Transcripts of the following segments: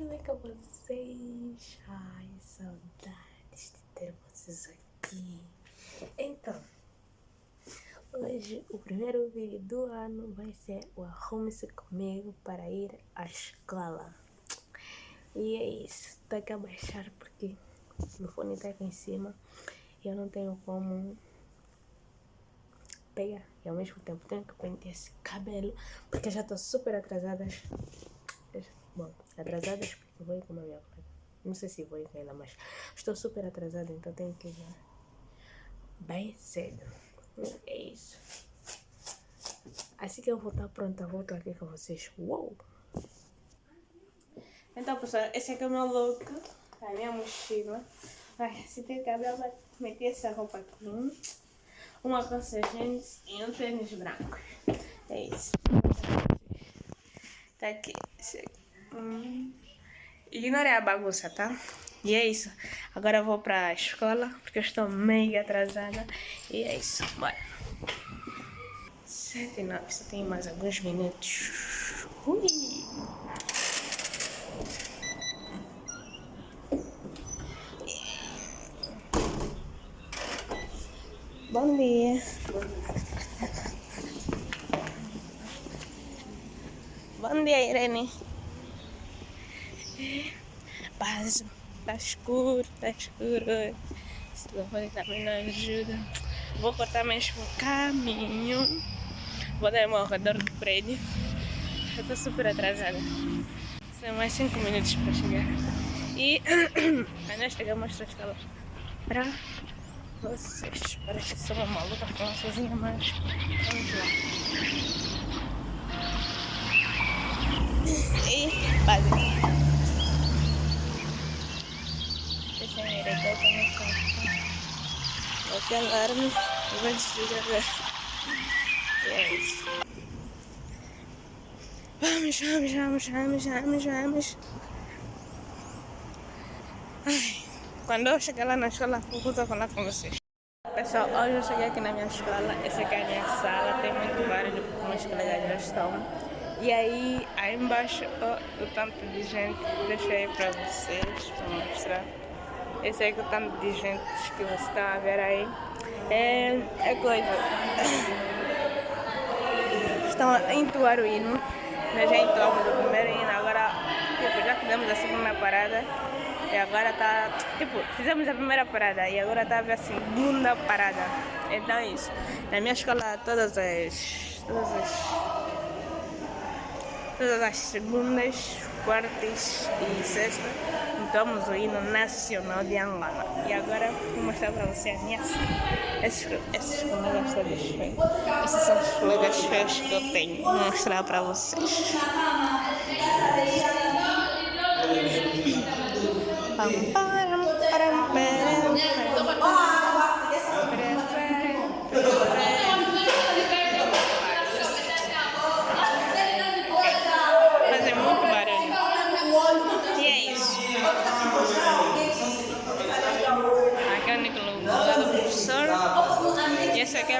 tudo bem com vocês? Ai, saudades de ter vocês aqui. Então, hoje o primeiro vídeo do ano vai ser o Arrume-se comigo para ir à escola. E é isso, tenho que abaixar porque o fone está aqui em cima e eu não tenho como pegar. E ao mesmo tempo tenho que pentear esse cabelo porque já estou super atrasada. Bom, atrasadas porque vou ir com a minha colega. Não sei se vou com ela, mas estou super atrasada, então tenho que ir bem cedo. É isso. Assim que eu vou estar pronta, volto aqui com vocês. Uou! Então, pessoal, esse aqui é o meu look. A minha mochila. Ai, se tem cabelo, meter essa roupa aqui. Uma calça jeans e um tênis branco. É isso. Tá aqui. Esse aqui. Hum. Ignorei a bagunça, tá? E é isso. Agora eu vou pra escola, porque eu estou meio atrasada. E é isso. Bora. Sete e nove. Só tem mais alguns minutos. Ui. Bom dia. Bom dia, Irene. Tá escuro, tá escuro. Esse telefone também não ajuda. Vou cortar mesmo o caminho. Vou dar uma redor do prédio. Eu super atrasada. São mais 5 minutos para chegar. E ainda chegamos a escola para vocês. Parece que sou uma maluca falando sozinha, mas vamos lá. E base. Aqui alarme e vai desligar. E é isso. Vamos, vamos, vamos, vamos, vamos, vamos. Ai, quando eu chegar lá na escola, vou falar com vocês. Pessoal, hoje eu cheguei aqui na minha escola. Essa aqui é a minha sala. Tem muito barulho porque meus colegas já estão. E aí, aí embaixo, oh, o tanto de gente. Deixei para vocês, para mostrar. Esse aí que o tanto de gente que você está a ver aí é, é coisa. Estão a entoar o hino. Nós já entoamos o primeiro hino, agora tipo, já fizemos a segunda parada. E agora tá. Tipo, fizemos a primeira parada e agora tá a segunda parada. Então é isso. Na minha escola todas as. Todas as. Todas as segundas quartas e sexta, entoamos o hino nacional de Angola. E agora vou mostrar para você a minha esses, esses colegas todos feios. Esses são os colegas feios que eu tenho. Vou mostrar para vocês. Pam, param.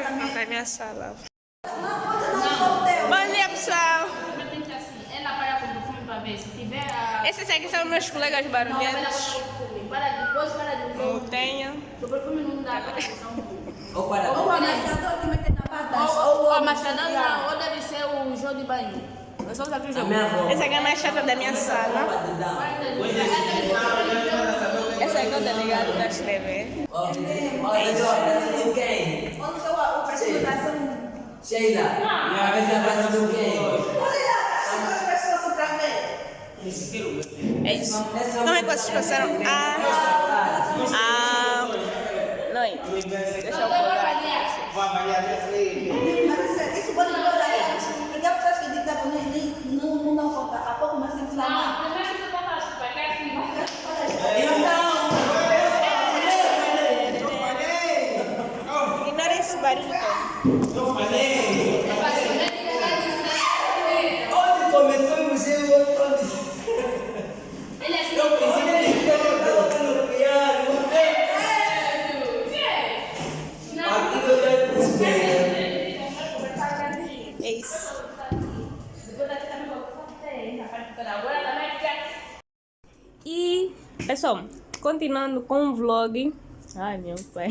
na minha sala. Bom dia, pessoal. Esses aqui são meus colegas barulhentos. Não tenho. O perfume não dá. Ou para. Ou a massador que mete na pata. Ou a massador não. Ou deve ser o João de banho. Essa aqui é a mais chata da minha sala. Essa aqui é o delegado da escrever. É isso. Sheila, minha vez na praça do quê? É isso. Como é que vocês passaram a... a... noite? Deixa eu colocar aqui. Isso pode melhorar. Porque pessoas que dizem que não, não, não falta. Há pouco mais inflamar. Não, mas você Pessoal, continuando com o vlog. Ai, meu pai.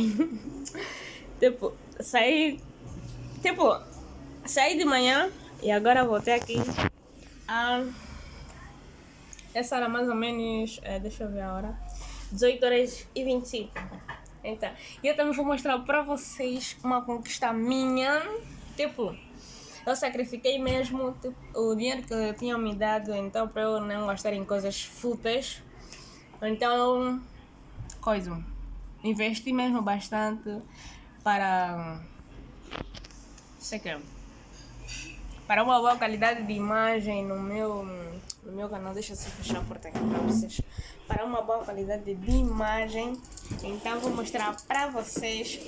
tipo, saí. Tipo, saí de manhã e agora voltei aqui. Ah, essa era mais ou menos. É, deixa eu ver a hora. 18 horas e 25. Então, e eu também vou mostrar para vocês uma conquista minha. Tipo, eu sacrifiquei mesmo tipo, o dinheiro que eu tinha me dado, então para eu não gastar em coisas fúteis. Então, coisa, investi mesmo bastante para, sei que, para uma boa qualidade de imagem no meu, no meu canal. Deixa eu fechar a porta aqui para vocês. Para uma boa qualidade de imagem. Então, vou mostrar para vocês.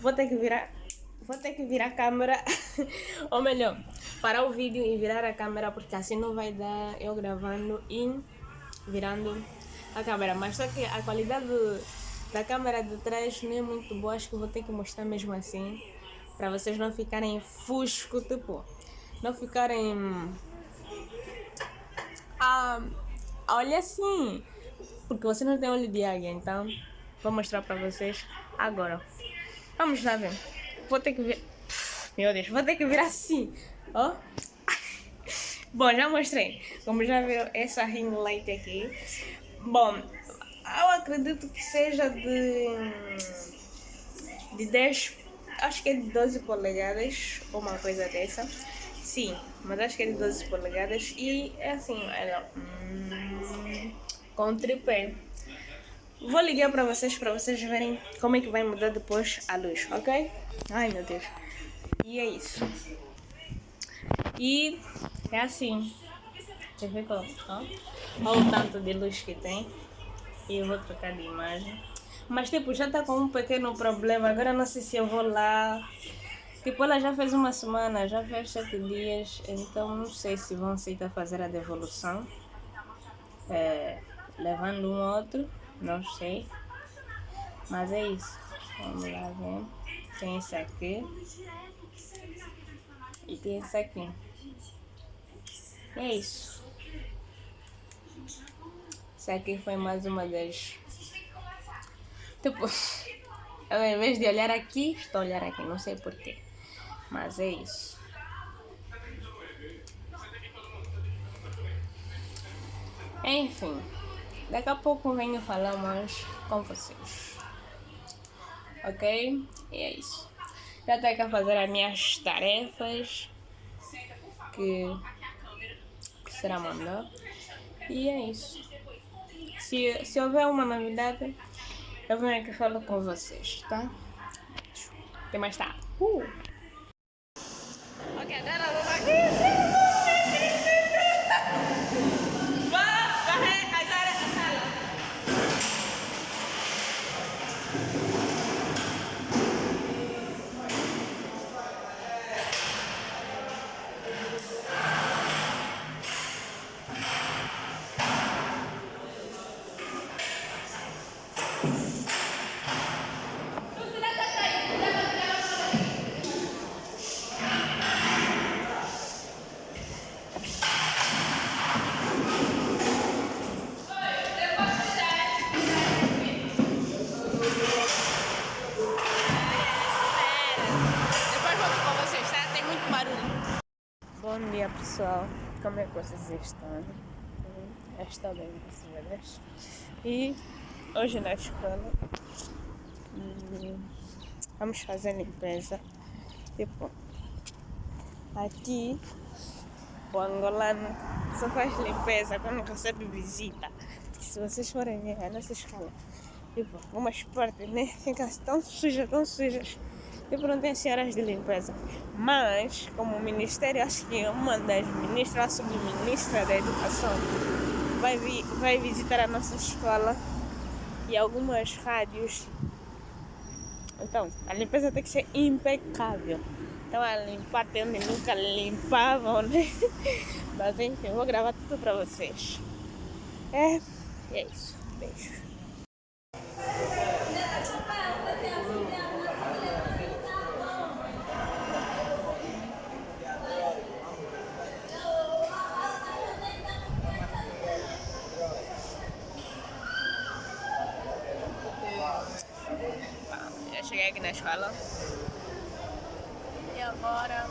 Vou ter que virar vou ter que virar a câmera, ou melhor, parar o vídeo e virar a câmera, porque assim não vai dar eu gravando e virando a câmera. Mas só que a qualidade da câmera de trás não é muito boa, acho que vou ter que mostrar mesmo assim, para vocês não ficarem fusco, tipo, não ficarem a, a assim, porque você não tem olho de águia, então vou mostrar para vocês agora. Vamos lá ver vou ter que vir. Meu Deus, vou ter que vir assim. Ó. Bom, já mostrei. Como já viram essa ring light aqui. Bom, eu acredito que seja de. de 10. Acho que é de 12 polegadas, ou uma coisa dessa. Sim, mas acho que é de 12 polegadas. E é assim, ela. Hum, com tripé. Vou ligar para vocês, para vocês verem como é que vai mudar depois a luz, ok? Ai, meu Deus. E é isso. E é assim. Você vê como? Olha o tanto de luz que tem. E eu vou trocar de imagem. Mas tipo, já tá com um pequeno problema. Agora não sei se eu vou lá. Tipo, ela já fez uma semana, já fez sete dias. Então não sei se vão aceitar fazer a devolução. É, levando um outro. Não sei. Mas é isso. Vamos lá ver. Tem esse aqui. E tem esse aqui. É isso. Esse aqui foi mais uma das... Tipo, eu, ao invés de olhar aqui, estou a olhar aqui. Não sei porquê. Mas é isso. Enfim. Daqui a pouco venho falar mais com vocês. Ok? E é isso. Já tenho que fazer as minhas tarefas. Que será mandar. E é isso. Se, se houver uma novidade, eu venho aqui falar com vocês, tá? Até mais tarde. Uh! Ok, agora aqui. É que vocês estão? Está bem, graças E hoje na escola vamos fazer limpeza. Tipo, aqui o angolano só faz limpeza quando recebe visita. Se vocês forem ver a nossa escola, tipo, umas partes né, ficam tão sujas, tão sujas e não tem senhoras de limpeza. Mas, como Ministério, acho que uma das ministras, a subministra da Educação, vai, vi, vai visitar a nossa escola e algumas rádios. Então, a limpeza tem que ser impecável. Então, a limpar tem onde nunca limpavam, né? Mas enfim, eu vou gravar tudo pra vocês. É, é isso. Beijo. Aqui na escola. E agora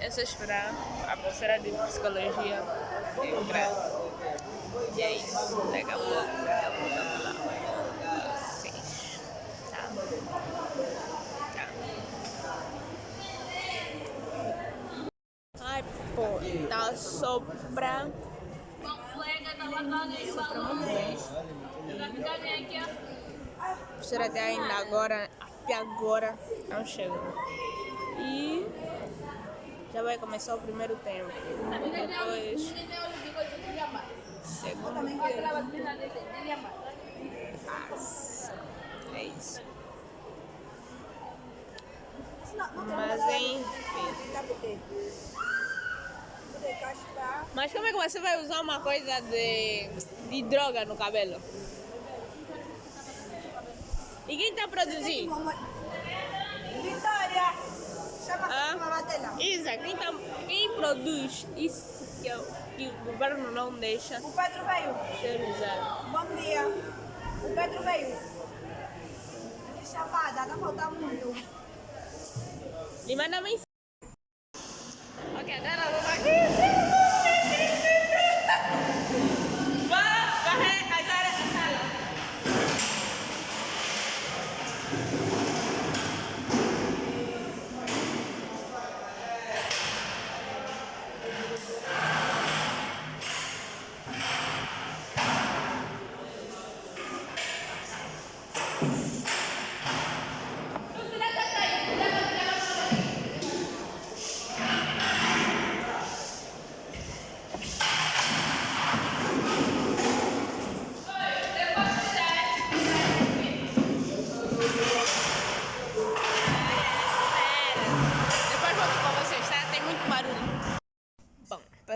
é só esperar a professora de psicologia entrar. E é isso. Daqui a pouco eu vou falar com vocês. Tá? Tá. Ai, pô, tá sopra. Sopra muito bem. A professora até ainda agora, até agora, não chegou. E já vai começar o primeiro tempo. Depois. Segundo tempo. Nossa, é isso. Mas enfim. Mas como é que você vai usar uma coisa de, de droga no cabelo? E quem está produzindo? Vitória! Chama Ah? Isa, quem, tá, quem produz isso que, eu- que o governo não deixa O Pedro veio. ser usado? Bom dia. O Pedro veio. Que chapada, tá faltando muito. Me manda mensagem. Ok, agora vamos aqui.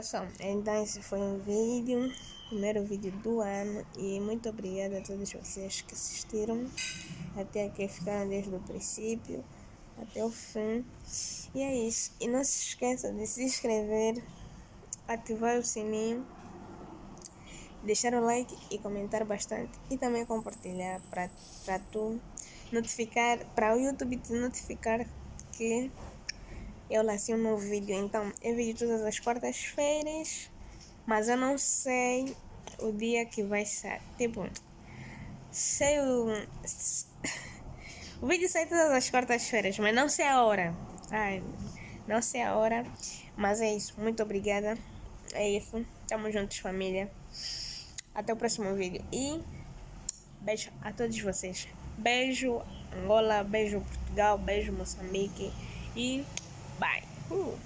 Pessoal, então esse foi um vídeo, primeiro vídeo do ano. E muito obrigada a todos vocês que assistiram até aqui, ficaram desde o princípio até o fim. E é isso. E não se esqueça de se inscrever, ativar o sininho, deixar o like e comentar bastante. E também compartilhar para tu notificar, para o YouTube te notificar que eu lancei um novo vídeo. Então, eu vídeo todas as quartas-feiras, mas eu não sei o dia que vai sair. Tipo, sei o. O vídeo sai todas as quartas-feiras, mas não sei a hora. Ai, não sei a hora. Mas é isso. Muito obrigada. É isso. Tamo juntos, família. Até o próximo vídeo. E beijo a todos vocês. Beijo Angola, beijo Portugal, beijo Moçambique. E bye. Uh.